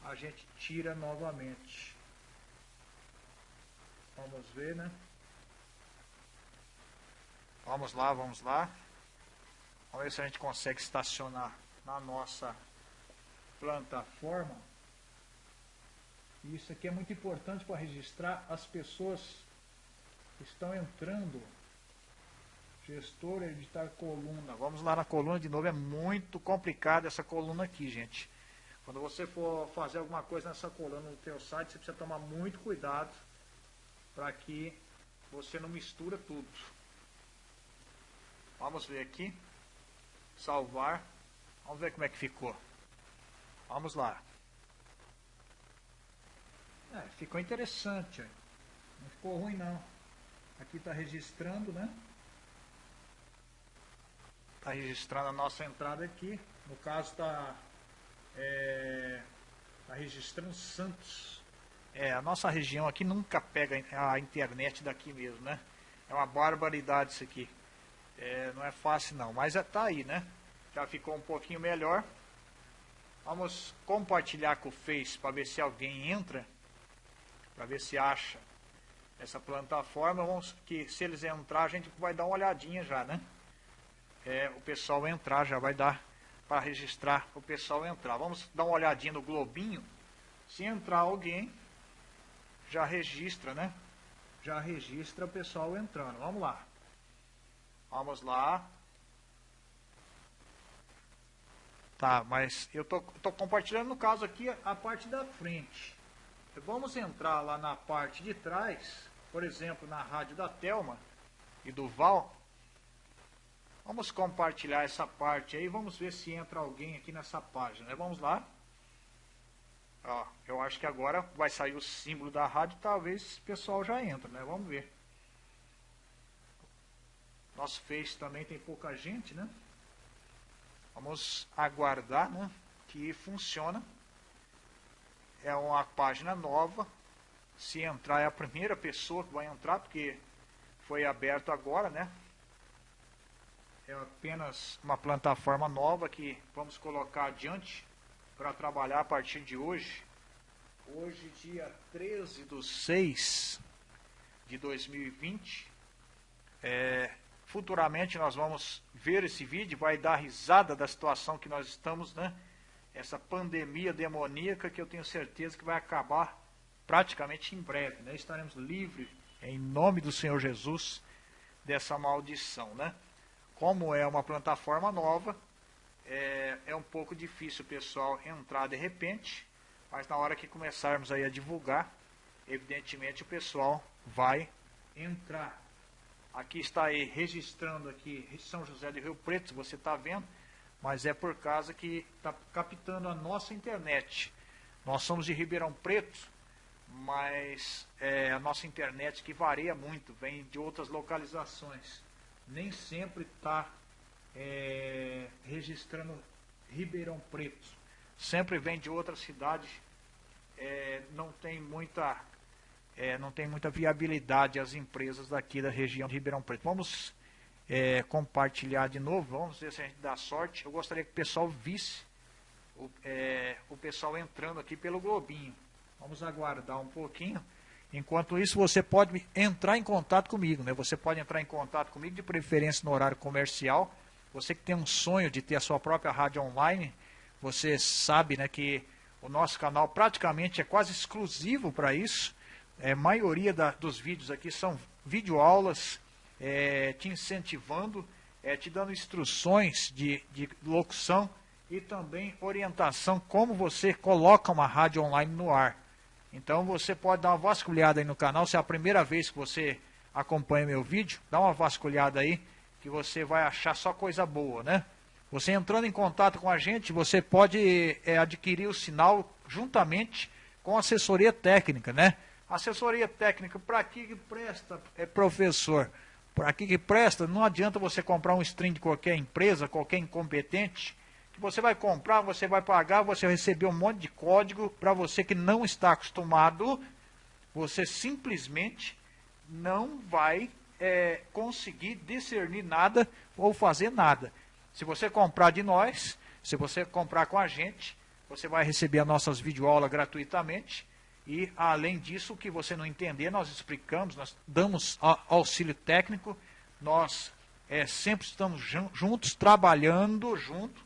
S1: a gente tira novamente. Vamos ver, né? Vamos lá, vamos lá. Vamos ver se a gente consegue estacionar na nossa plataforma. Isso aqui é muito importante para registrar as pessoas estão entrando. Gestor, editar coluna. Vamos lá na coluna de novo. É muito complicado essa coluna aqui, gente. Quando você for fazer alguma coisa nessa coluna no teu site, você precisa tomar muito cuidado para que você não mistura tudo. Vamos ver aqui. Salvar. Vamos ver como é que ficou. Vamos lá. É, ficou interessante. Não ficou ruim não. Aqui está registrando, né? Está registrando a nossa entrada aqui. No caso está é, tá registrando Santos. É, a nossa região aqui nunca pega a internet daqui mesmo, né? É uma barbaridade isso aqui. É, não é fácil não, mas é, tá aí, né? Já ficou um pouquinho melhor. Vamos compartilhar com o Face para ver se alguém entra, para ver se acha essa plataforma. Vamos que se eles entrar, a gente vai dar uma olhadinha já, né? É, o pessoal entrar já vai dar para registrar o pessoal entrar. Vamos dar uma olhadinha no globinho. Se entrar alguém, já registra, né? Já registra o pessoal entrando. Vamos lá. Vamos lá. Tá, mas eu tô, tô compartilhando no caso aqui a parte da frente. Vamos entrar lá na parte de trás, por exemplo, na rádio da Telma e do Val. Vamos compartilhar essa parte aí, vamos ver se entra alguém aqui nessa página. Né? Vamos lá. Ó, eu acho que agora vai sair o símbolo da rádio, talvez o pessoal já entra, né? Vamos ver. Nosso Face também tem pouca gente, né? Vamos aguardar, né? Que funciona. É uma página nova. Se entrar é a primeira pessoa que vai entrar, porque foi aberto agora, né? É apenas uma plataforma nova que vamos colocar adiante para trabalhar a partir de hoje. Hoje, dia 13 de 6 de 2020. É, futuramente nós vamos ver esse vídeo, vai dar risada da situação que nós estamos, né? Essa pandemia demoníaca que eu tenho certeza que vai acabar praticamente em breve, né? Estaremos livres, em nome do Senhor Jesus, dessa maldição, né? Como é uma plataforma nova, é, é um pouco difícil o pessoal entrar de repente, mas na hora que começarmos aí a divulgar, evidentemente o pessoal vai entrar. Aqui está aí registrando aqui São José de Rio Preto, você está vendo, mas é por causa que está captando a nossa internet. Nós somos de Ribeirão Preto, mas é, a nossa internet que varia muito, vem de outras localizações. Nem sempre está é, registrando Ribeirão Preto. Sempre vem de outra cidade, é, não tem muita é, não tem muita viabilidade as empresas daqui da região de Ribeirão Preto. Vamos é, compartilhar de novo, vamos ver se a gente dá sorte. Eu gostaria que o pessoal visse o, é, o pessoal entrando aqui pelo Globinho. Vamos aguardar um pouquinho. Enquanto isso, você pode entrar em contato comigo, né? Você pode entrar em contato comigo, de preferência no horário comercial. Você que tem um sonho de ter a sua própria rádio online, você sabe né, que o nosso canal praticamente é quase exclusivo para isso. É, a maioria da, dos vídeos aqui são videoaulas é, te incentivando, é, te dando instruções de, de locução e também orientação como você coloca uma rádio online no ar. Então você pode dar uma vasculhada aí no canal, se é a primeira vez que você acompanha meu vídeo, dá uma vasculhada aí que você vai achar só coisa boa, né? Você entrando em contato com a gente, você pode é, adquirir o sinal juntamente com assessoria técnica, né? Assessoria técnica, para que, presta, é professor? Para que, que presta? Não adianta você comprar um stream de qualquer empresa, qualquer incompetente, que você vai comprar, você vai pagar, você vai receber um monte de código, para você que não está acostumado, você simplesmente não vai é, conseguir discernir nada ou fazer nada. Se você comprar de nós, se você comprar com a gente, você vai receber as nossas videoaulas gratuitamente. E, além disso, o que você não entender, nós explicamos, nós damos auxílio técnico, nós é, sempre estamos juntos, trabalhando junto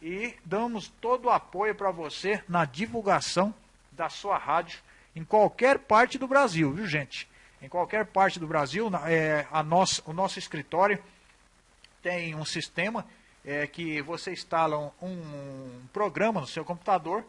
S1: e damos todo o apoio para você na divulgação da sua rádio em qualquer parte do Brasil, viu gente? em qualquer parte do Brasil, é, a nossa, o nosso escritório tem um sistema é, que você instala um, um, programa no seu computador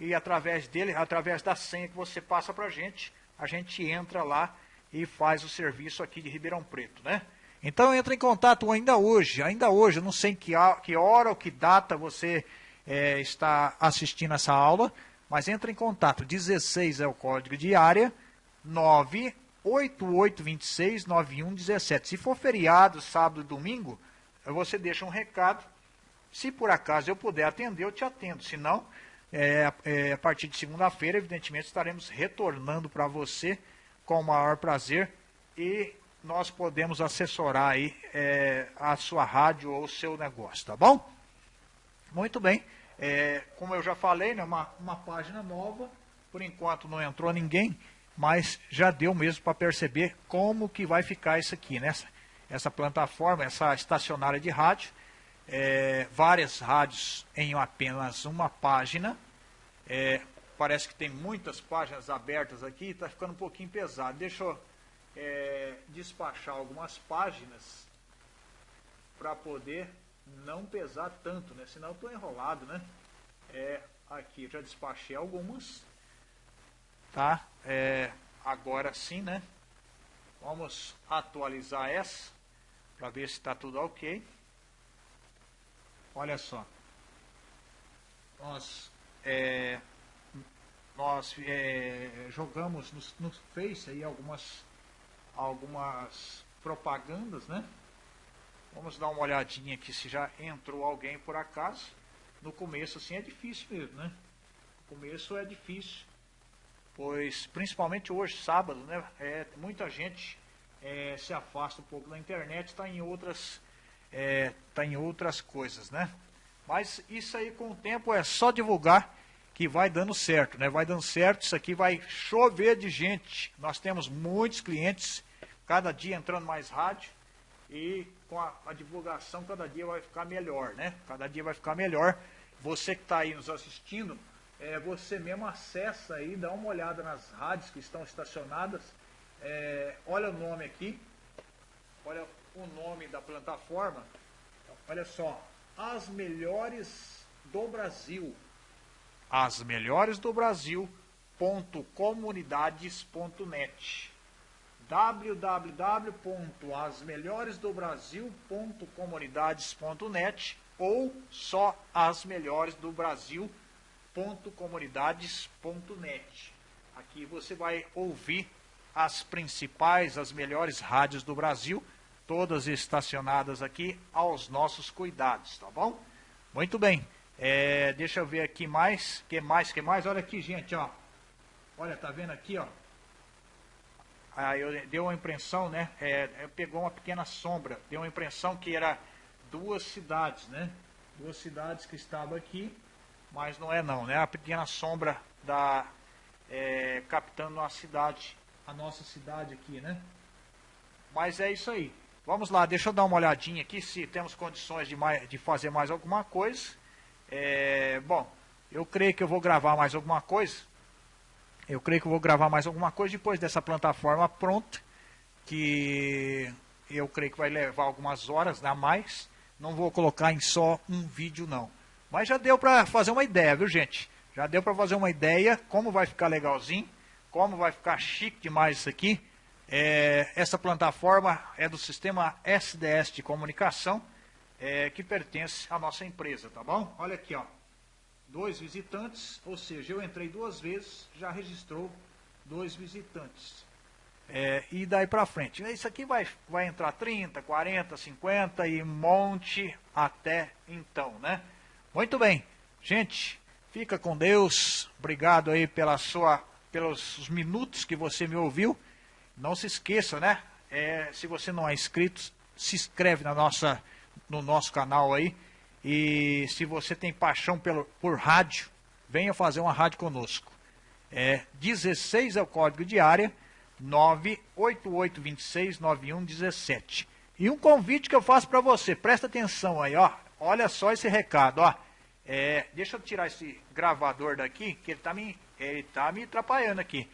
S1: e através dele, através da senha que você passa para a gente, a gente entra lá e faz o serviço aqui de Ribeirão Preto, né? Então entra em contato ainda hoje, ainda hoje, eu não sei que, que hora ou que data você é, está assistindo essa aula, mas entra em contato, 16 é o código de área, 9 8826 9117. Se for feriado, sábado e domingo, você deixa um recado. Se por acaso eu puder atender, eu te atendo. Se não, É, é, a partir de segunda-feira, evidentemente, estaremos retornando para você com o maior prazer e nós podemos assessorar aí é, a sua rádio ou o seu negócio, tá bom? Muito bem. É, como eu já falei, né, uma, uma página nova, por enquanto não entrou ninguém, mas já deu mesmo para perceber como que vai ficar isso aqui, né? Essa, essa plataforma, essa estacionária de rádio, é, várias rádios em apenas uma página, é, parece que tem muitas páginas abertas aqui, está ficando um pouquinho pesado. Deixa eu é, despachar algumas páginas para poder não pesar tanto, né? Senão estou enrolado, né? É, aqui já despachei algumas, tá? É, agora sim, né? Vamos atualizar essa para ver se está tudo ok. Olha só. Nós, é, nós é, jogamos no, no Face aí algumas, algumas propagandas, né? Vamos dar uma olhadinha aqui se já entrou alguém por acaso. No começo assim é difícil mesmo, né? No começo é difícil, pois principalmente hoje, sábado, né? É, muita gente é, se afasta um pouco da internet, está em outras é, tá em outras coisas, né? Mas isso aí com o tempo é só divulgar que vai dando certo, né? Vai dando certo, isso aqui vai chover de gente. Nós temos muitos clientes, cada dia entrando mais rádio e com a, a, divulgação cada dia vai ficar melhor, né? Cada dia vai ficar melhor. Você que está aí nos assistindo, é, você mesmo acessa aí, dá uma olhada nas rádios que estão estacionadas, é, olha o nome aqui, olha o nome da plataforma, olha só, as melhores do Brasil, as melhores do Brasil.comunidades.net www.asmelhoresdobrasil.comunidades.net ou só as melhores do Brasil.comunidades.net. Aqui você vai ouvir as principais, as melhores rádios do Brasil, todas estacionadas aqui aos nossos cuidados, tá bom? Muito bem. É, deixa eu ver aqui mais, que mais, que mais? Olha aqui, gente, ó. Olha, tá vendo aqui, ó? Eu, deu uma impressão, né? É, pegou uma pequena sombra, deu uma impressão que era duas cidades, né? Duas cidades que estavam aqui, mas não é não, né? A pequena sombra da é, captando uma cidade, a nossa cidade aqui, né? Mas é isso aí. Vamos lá, deixa eu dar uma olhadinha aqui se temos condições de, mais, de fazer mais alguma coisa. É, bom, eu creio que eu vou gravar mais alguma coisa. Eu creio que eu vou gravar mais alguma coisa depois dessa plataforma pronta, que eu creio que vai levar algumas horas a mais. Não vou colocar em só um vídeo não. Mas já deu para fazer uma ideia, viu gente? Já deu para fazer uma ideia como vai ficar legalzinho, como vai ficar chique demais isso aqui. É, essa plataforma é do sistema SDS de comunicação, é, que pertence à nossa empresa, tá bom? Olha aqui, ó dois visitantes, ou seja, eu entrei duas vezes, já registrou dois visitantes. É, e daí para frente. Isso aqui vai, vai entrar 30, 40, 50 e monte até então, né? Muito bem. Gente, fica com Deus. Obrigado aí pela sua, pelos minutos que você me ouviu. Não se esqueça, né? É, se você não é inscrito, se inscreve na nossa, no nosso canal aí e se você tem paixão pelo, por rádio, venha fazer uma rádio conosco. É 16 é o código de área, 988269117. E um convite que eu faço para você, presta atenção aí, ó. Olha só esse recado, ó. É, deixa eu tirar esse gravador daqui, que ele está me, ele tá me atrapalhando aqui.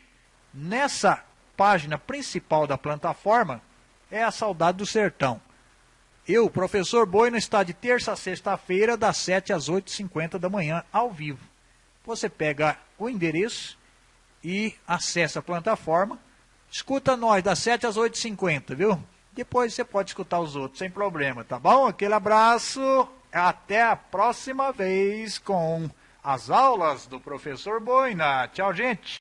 S1: Nessa página principal da plataforma é a Saudade do Sertão. Eu, professor Boina, está de terça a sexta-feira, das 7 às 8h50 da manhã, ao vivo. Você pega o endereço e acessa a plataforma. Escuta nós das 7 às 8h50, viu? Depois você pode escutar os outros, sem problema, tá bom? Aquele abraço. Até a próxima vez com as aulas do professor Boina. Tchau, gente.